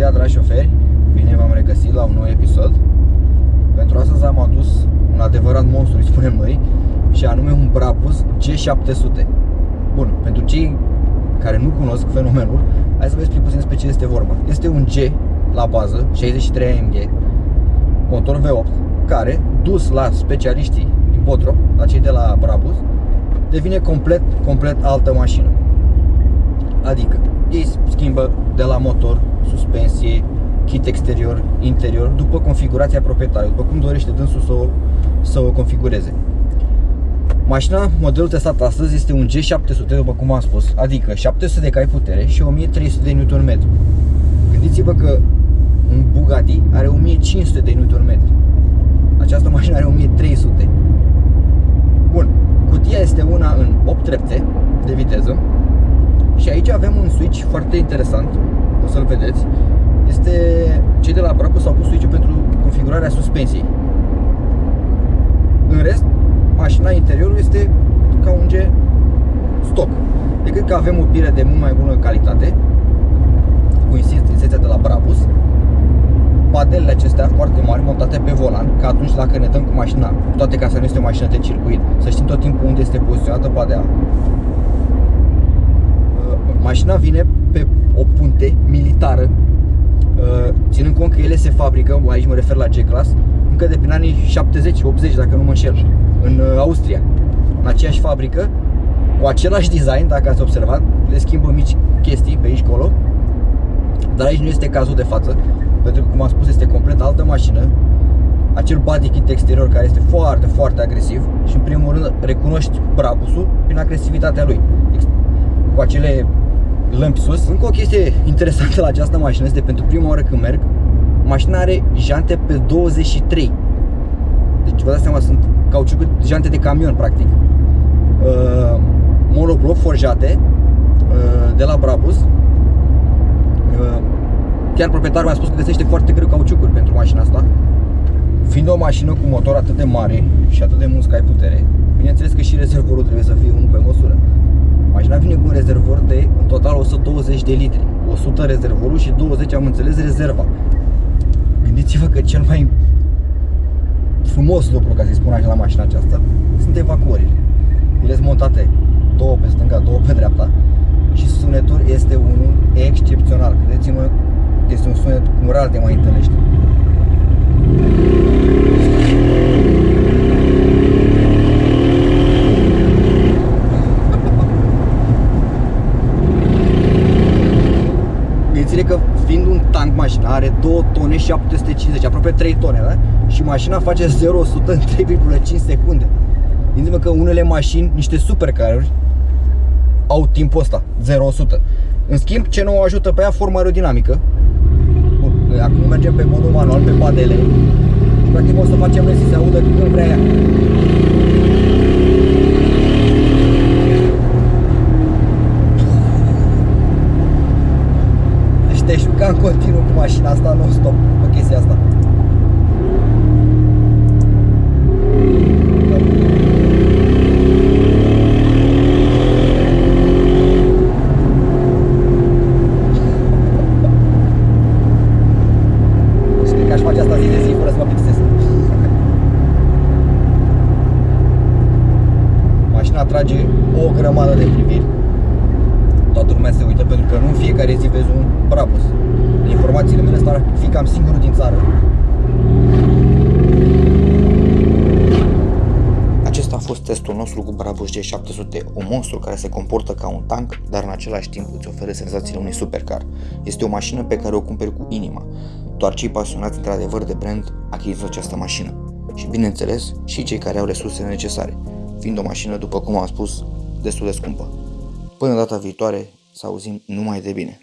ziua, dragi șoferi! Bine v-am regăsit la un nou episod. Pentru astăzi am adus un adevărat monstru, îi spunem noi, și anume un Brabus G700. Bun, pentru cei care nu cunosc fenomenul, hai să vă explic puțin despre ce este vorba. Este un G la bază, 63 AMG, motor V8, care, dus la specialiștii din Botrop, la cei de la Brabus, devine complet, complet altă mașină. Adică, ei schimbă de la motor suspensie, kit exterior, interior, după configurația proprietarului, după cum dorește dânsul să o, să o configureze. Mașina, modelul testat astăzi, este un G700, după cum am spus, adică 700 de cai putere și 1300 de Nm. Gândiți-vă că un Bugatti are 1500 de Nm. Această mașină are 1300. Bun, cutia este una în 8 trepte de viteză și aici avem un switch foarte interesant, o să-l vedeți. Este, cei de la Brabus au pus switch pentru configurarea suspensiei. În rest, mașina interiorul este ca un G stock. Decât că avem o pire de mult mai bună calitate, cu insistența de la Brabus, padelele acestea foarte mari montate pe volan, ca atunci dacă ne dăm cu mașina, cu toate că asta nu este o mașină de circuit, să știm tot timpul unde este poziționată padea. Uh, mașina vine pe o punte militară, uh, ținând cont că ele se fabrică, aici mă refer la G-Class, încă de prin anii 70-80, dacă nu mă înșel, în uh, Austria, în aceeași fabrică, cu același design, dacă ați observat, le schimbă mici chestii pe aici colo, dar aici nu este cazul de față, pentru că, cum am spus, este complet altă mașină, acel body kit exterior care este foarte, foarte agresiv și în primul rând recunoști Brabusul prin agresivitatea lui. Cu acele lămpi sus. Încă o chestie interesantă la această mașină este pentru prima oară când merg, mașina are jante pe 23. Deci vă dați seama, sunt cauciucuri, jante de camion practic. Uh, monobloc forjate uh, de la Brabus. Uh, chiar proprietarul mi-a spus că găsește foarte greu cauciucuri pentru mașina asta. Fiind o mașină cu motor atât de mare și atât de mult cai putere, bineînțeles că și rezervorul trebuie să fie unul pe măsură. Mașina vine cu un rezervor de în total 120 de litri. 100 rezervorul și 20 am înțeles rezerva. Gândiți-vă că cel mai frumos lucru, ca să-i spun așa, la mașina aceasta, sunt evacuările. Ele sunt montate două pe stânga, două pe dreapta și sunetul este unul excepțional. Credeți-mă, este un sunet cum rar de mai întâlnește. Gândiți-le că fiind un tank mașina are 2 tone 750, aproape 3 tone, da? Și mașina face 0-100 în 3,5 secunde. Gândiți-vă că unele mașini, niște supercaruri, au timpul ăsta, 0-100. În schimb, ce nu o ajută pe ea, forma aerodinamică. Bun, acum mergem pe modul manual, pe padele. Și practic o să facem noi să se audă când vrea ea. Deci te juca în continuu cu mașina asta non-stop pe chestia asta. Și cred că aș face asta zi de zi fără să mă plictisesc. Mașina trage o grămadă de priviri. Toată lumea se uită pentru că nu în fiecare zi vezi un Brabus. Din informațiile mele ăsta ar fi cam singurul din țară. Acesta a fost testul nostru cu Brabus G700, un monstru care se comportă ca un tank, dar în același timp îți oferă senzațiile unui supercar. Este o mașină pe care o cumperi cu inima. Doar cei pasionați într-adevăr de brand achiziționă această mașină. Și bineînțeles, și cei care au resursele necesare, fiind o mașină, după cum am spus, destul de scumpă. Până data viitoare, să auzim numai de bine.